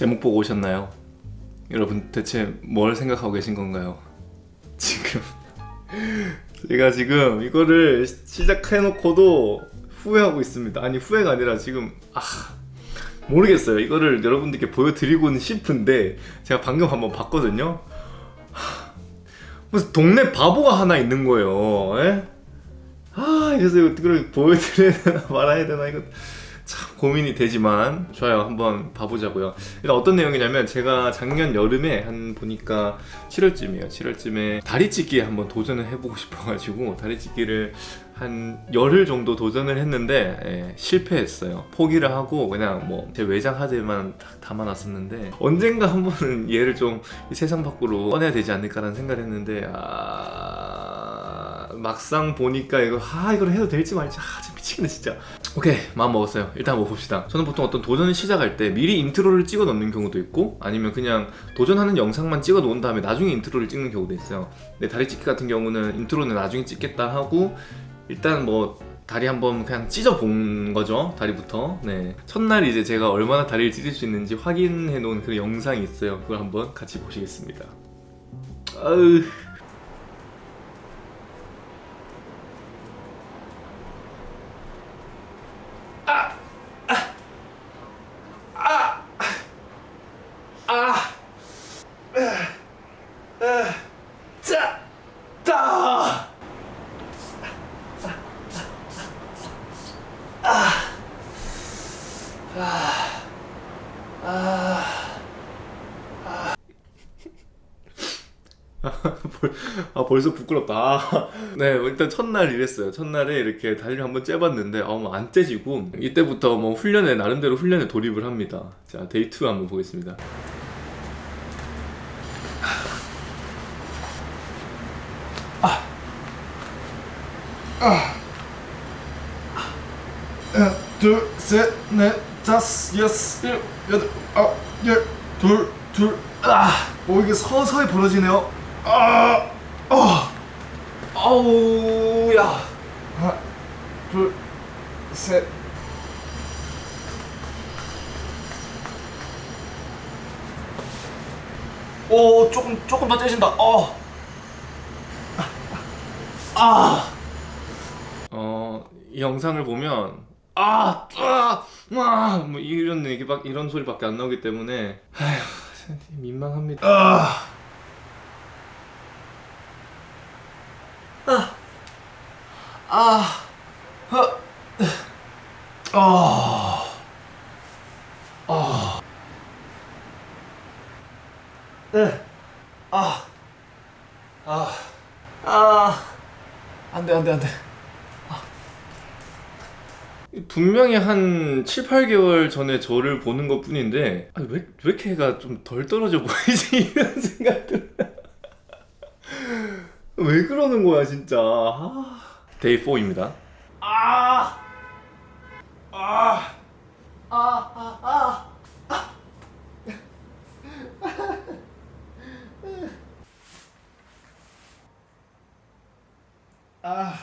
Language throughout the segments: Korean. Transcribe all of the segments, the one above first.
제목 보고 오셨나요? 여러분 대체 뭘 생각하고 계신 건가요? 지금 제가 지금 이거를 시작해놓고도 후회하고 있습니다 아니 후회가 아니라 지금 아 모르겠어요 이거를 여러분들께 보여드리고는 싶은데 제가 방금 한번 봤거든요 하, 무슨 동네 바보가 하나 있는 거예요 에? 아 그래서 이걸 보여드려야 되나 말아야 되나 이거 참 고민이 되지만 좋아요 한번 봐보자고요. 일단 어떤 내용이냐면 제가 작년 여름에 한 보니까 7월쯤이에요. 7월쯤에 다리찢기에 한번 도전을 해보고 싶어가지고 다리찢기를 한 열흘 정도 도전을 했는데 예, 실패했어요. 포기를 하고 그냥 뭐 제 외장 하드에만 딱 담아놨었는데 언젠가 한 번은 얘를 좀 세상 밖으로 꺼내야 되지 않을까라는 생각을 했는데 아... 막상 보니까 이거 아 이걸 해도 될지 말지. 아 진짜 미치겠네 진짜. 오케이 마음 먹었어요. 일단 한번 봅시다. 저는 보통 어떤 도전을 시작할 때 미리 인트로를 찍어 놓는 경우도 있고 아니면 그냥 도전하는 영상만 찍어 놓은 다음에 나중에 인트로를 찍는 경우도 있어요. 근데 다리 찢기 같은 경우는 인트로는 나중에 찍겠다 하고 일단 뭐 다리 한번 그냥 찢어 본 거죠 다리부터. 네. 첫날 이제 제가 얼마나 다리를 찢을 수 있는지 확인해 놓은 그 영상이 있어요. 그걸 한번 같이 보시겠습니다. 아으 자! 다! 벌- 아 벌써 부끄럽다. 아, 네 일단 첫날 이랬어요. 첫날에 이렇게 다리를 한번 째봤는데 어, 안 째지고 이때부터 뭐 훈련에 나름대로 훈련에 돌입을 합니다. 자 Day 2 한번 보겠습니다. 하나, 둘, 셋, 넷, 다섯, 여섯, 일곱, 여덟, 아홉, 열, 둘, 둘, 아, 오 이게 서서히 벌어지네요. 아, 아, 아우 야 하나, 둘, 셋. 오 조금 조금 더 째진다 어. 아. 어, 이 영상을 보면 아, 아, 아, 뭐 이런 얘기 막 이런 소리밖에 안 나오기 때문에 아휴, 민망합니다. 아, 아, 허, 아, 네, 아, 아, 아, 안돼 안돼 안돼. 분명히 한 7, 8개월 전에 저를 보는 것 뿐인데 아, 왜, 왜 이렇게 해가 좀 덜 떨어져 보이지? 이런 생각들 왜 그러는 거야 진짜 아. Day 4입니다 아! 아! 아! 아! 아!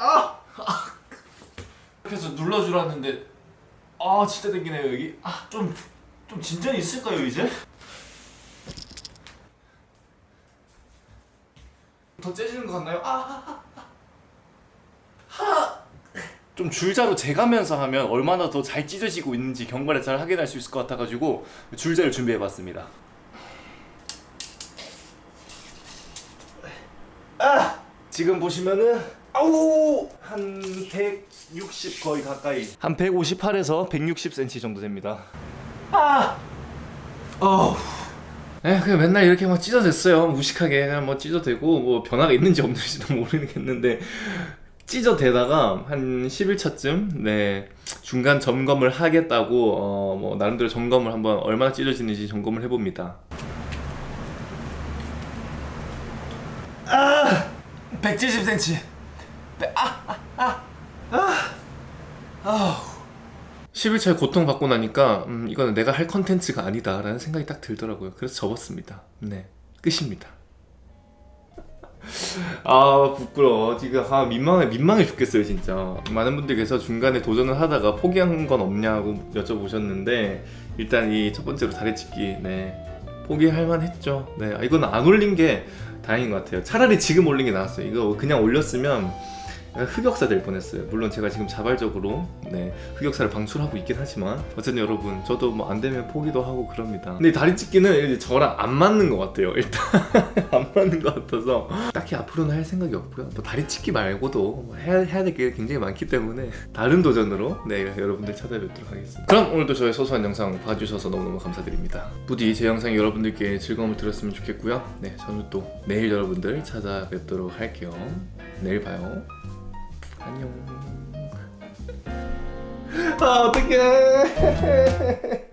아, 그래서 눌러주라 했는데 아 진짜 땡기네요 여기 아좀좀 좀 진전이 있을까요 이제? 더 째지는 것 같나요? 아, 좀 줄자로 재가면서 하면 얼마나 더 잘 찢어지고 있는지 경과를 잘 확인할 수 있을 것 같아가지고 줄자를 준비해봤습니다 아! 지금 보시면은 아우 한 160 거의 가까이 한 158에서 160cm 정도 됩니다 아! 어우 에 그냥 맨날 이렇게 막 찢어댔어요 무식하게 그냥 뭐 찢어대고 뭐 변화가 있는지 없는지도 모르겠는데 찢어대다가 한 10일차쯤 네 중간 점검을 하겠다고 어 뭐 나름대로 점검을 한번 얼마나 찢어지는지 점검을 해봅니다 아 170cm 아, 아, 아, 아, 아. 아우. 11차에 고통받고 나니까 음, 이거는 내가 할 컨텐츠가 아니다 라는 생각이 딱 들더라고요. 그래서 접었습니다. 네 끝입니다. 아 부끄러워. 지금 아 민망해 민망해 죽겠어요 진짜. 많은 분들께서 중간에 도전을 하다가 포기한 건 없냐고 여쭤보셨는데 일단 이 첫 번째로 다리찢기 네 포기할 만했죠. 네 아, 이건 안 올린 게 다행인 것 같아요. 차라리 지금 올린 게 나았어요. 이거 그냥 올렸으면 흑역사 될 뻔했어요. 물론 제가 지금 자발적으로 네, 흑역사를 방출하고 있긴 하지만 어쨌든 여러분 저도 뭐 안 되면 포기도 하고 그럽니다. 근데 다리 찢기는 저랑 안 맞는 것 같아요. 일단 안 맞는 것 같아서 딱히 앞으로는 할 생각이 없고요. 뭐 다리 찢기 말고도 뭐 해야, 해야 될 게 굉장히 많기 때문에 다른 도전으로 네 여러분들 찾아뵙도록 하겠습니다. 그럼 오늘도 저의 소소한 영상 봐주셔서 너무너무 감사드립니다. 부디 제 영상이 여러분들께 즐거움을 드렸으면 좋겠고요. 네 저는 또 내일 여러분들 찾아뵙도록 할게요. 내일 봐요. 안녕. 아 어떡해.